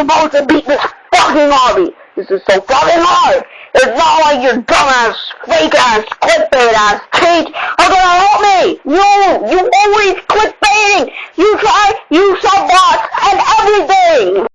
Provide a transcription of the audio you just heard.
supposed to beat this fucking army. This is so fucking hard. It's not like your dumbass, fake ass, clickbait ass cheat are gonna help me. You, you always clickbaiting. You try, you sub bots and everything.